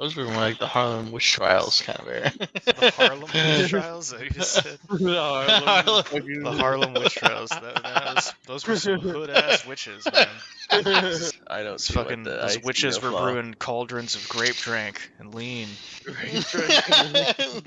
Those were more like the Harlem witch trials kind of era. The Harlem witch trials that you just said. The Harlem The Harlem witch trials. That, that was, those were some hood ass witches, man. I don't see what fucking the those witches were brewing cauldrons of grape drink and lean. grape drink.